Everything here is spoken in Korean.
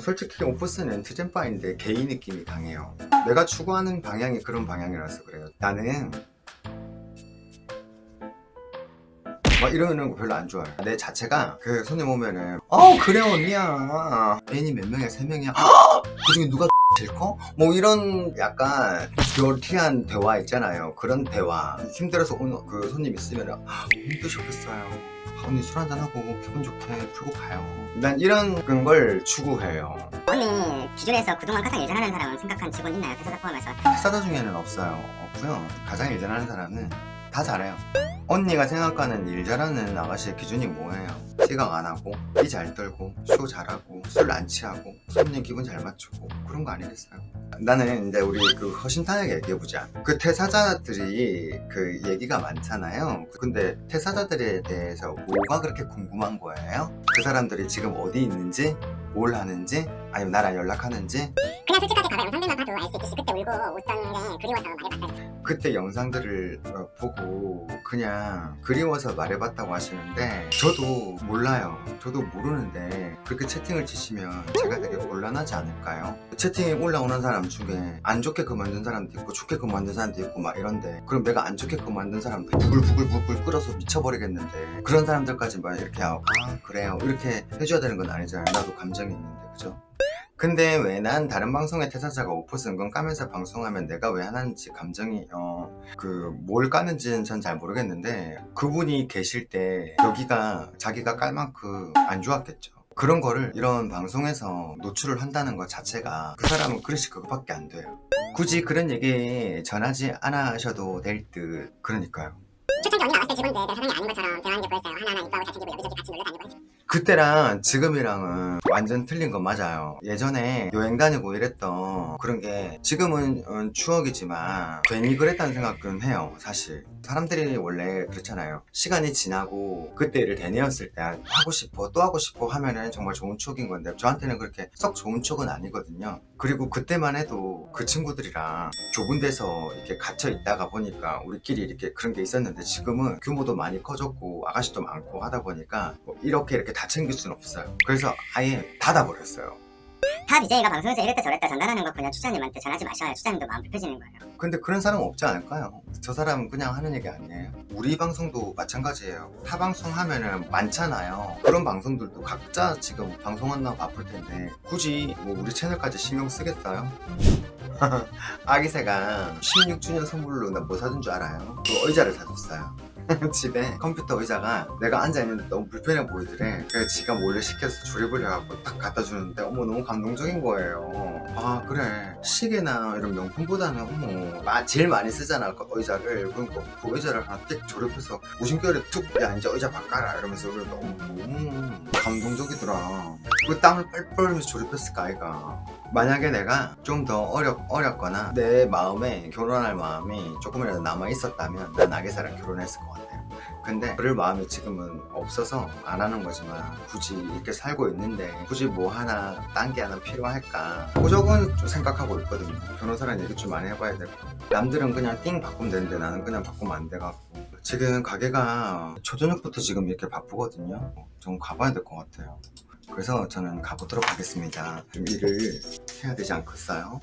솔직히 오프스는 트젠 바인데 게이 느낌이 강해요. 내가 추구하는 방향이 그런 방향이라서 그래요. 나는 막 이러는 거 별로 안 좋아해요. 내 자체가 그 손님 오면은 어 그래 언니야. 애인이 몇 명이야? 세 명이야 그 중에 누가 제일 커? 뭐 이런 약간 dirty한 대화 있잖아요. 그런 대화. 힘들어서 오는 그 손님 있으면 힘드셨겠어요. 언니 술 한잔하고 기분 좋게 풀고 가요. 난 이런 걸 추구해요. 언니 기존에서 그동안 가장 일 잘하는 사람은 생각한 직원 있나요? 회사 포함해서? 회사다 중에는 없어요. 없고요. 가장 일 잘하는 사람은 다 잘해요 언니가 생각하는 일 잘하는 아가씨의 기준이 뭐예요? 시각 안 하고 이 잘 떨고 쇼 잘하고 술 안 취하고 손님 기분 잘 맞추고 그런 거 아니겠어요? 나는 이제 우리 그 허심탄회하게 얘기해보자 그 퇴사자들이 그 얘기가 많잖아요 근데 퇴사자들에 대해서 뭐가 그렇게 궁금한 거예요? 그 사람들이 지금 어디 있는지 뭘 하는지 아니면 나랑 연락하는지? 그냥 솔직하게 가서 영상들만 봐도 알 수 있듯이 그때 울고 웃던 게 그리워서 말해봤어요. 그때 영상들을 어, 보고 그냥 그리워서 말해봤다고 하시는데 저도 몰라요. 저도 모르는데 그렇게 채팅을 치시면 제가 되게 곤란하지 않을까요? 채팅에 올라오는 사람 중에 안 좋게 그만둔 사람도 있고 좋게 그만둔 사람도 있고 막 이런데 그럼 내가 안 좋게 그만둔 사람들 부글부글부글 끓어서 미쳐버리겠는데 그런 사람들까지 막 이렇게 아 그래요. 이렇게 해줘야 되는 건 아니잖아요. 나도 감정이 있는데 그죠? 근데 왜 난 다른 방송의 퇴사자가 오퍼스 은근 까면서 방송하면 내가 왜 하는지 감정이 어 그 뭘 까는지는 전 잘 모르겠는데 그분이 계실 때 여기가 자기가 깔 만큼 안 좋았겠죠. 그런 거를 이런 방송에서 노출을 한다는 것 자체가 그 사람은 그러실 그것밖에 안 돼요. 굳이 그런 얘기 전하지 않으셔도 될 듯. 그러니까요. 초창기 언니 나왔을 때 직원들 내 사장이 아닌 것처럼 대화하는 게 보였어요. 하나하나 이뻐하고 잘생기고 여기저기 같이 놀러 다니고 해서 그때랑 지금이랑은 완전 틀린 건 맞아요. 예전에 여행 다니고 이랬던 그런 게 지금은 음, 추억이지만 괜히 그랬다는 생각은 해요 사실. 사람들이 원래 그렇잖아요. 시간이 지나고 그때 를 되뇌었을 때 하고 싶어 또 하고 싶어 하면은 정말 좋은 추억인 건데 저한테는 그렇게 썩 좋은 추억은 아니거든요. 그리고 그때만 해도 그 친구들이랑 좁은 데서 이렇게 갇혀 있다가 보니까 우리끼리 이렇게 그런 게 있었는데 지금은 규모도 많이 커졌고 아가씨도 많고 하다 보니까 뭐 이렇게 이렇게 다 챙길 수는 없어요. 그래서 아예 닫아버렸어요. 다 BJ가 방송에서 이랬다 저랬다 전달하는 거 그냥 추자님한테 전하지 마셔야 추자님도 마음 불편해지는 거예요. 근데 그런 사람 없지 않을까요? 저 사람은 그냥 하는 얘기 아니에요? 우리 방송도 마찬가지예요. 타 방송 하면은 많잖아요. 그런 방송들도 각자 지금 방송한다고 바쁠 텐데 굳이 뭐 우리 채널까지 신경 쓰겠어요? 아기새가 16주년 선물로 나 뭐 사준 줄 알아요? 그 의자를 사줬어요 집에 컴퓨터 의자가 내가 앉아있는데 너무 불편해 보이더래. 그래서 지가 몰래 시켜서 조립을 해갖고 딱 갖다 주는데 어머 너무 감동적인 거예요. 아 그래. 시계나 이런 명품보다는 어머 마- 제일 많이 쓰잖아. 그 의자를. 그러니까 그 의자를 하나 띡 조립해서 무심결에 툭야 이제 의자 바꿔라 이러면서 그래서 너무 감동적이더라. 그 땀을 뻘뻘 조립했을까 아이가 만약에 내가 좀 더 어렵, 어렵거나 내 마음에 결혼할 마음이 조금이라도 남아 있었다면 난 아기사랑 결혼했을 것 같아요. 근데 그럴 마음이 지금은 없어서 안 하는 거지만 굳이 이렇게 살고 있는데 굳이 뭐 하나 딴 게 하나 필요할까? 그저건 좀 생각하고 있거든요. 변호사랑 얘기 좀 많이 해봐야 되고 남들은 그냥 띵 바꾸면 되는데 나는 그냥 바꾸면 안 돼갖고 지금 가게가 초저녁부터 지금 이렇게 바쁘거든요. 좀 가봐야 될 것 같아요. 그래서 저는 가보도록 하겠습니다. 좀 일을 해야 되지 않겠어요?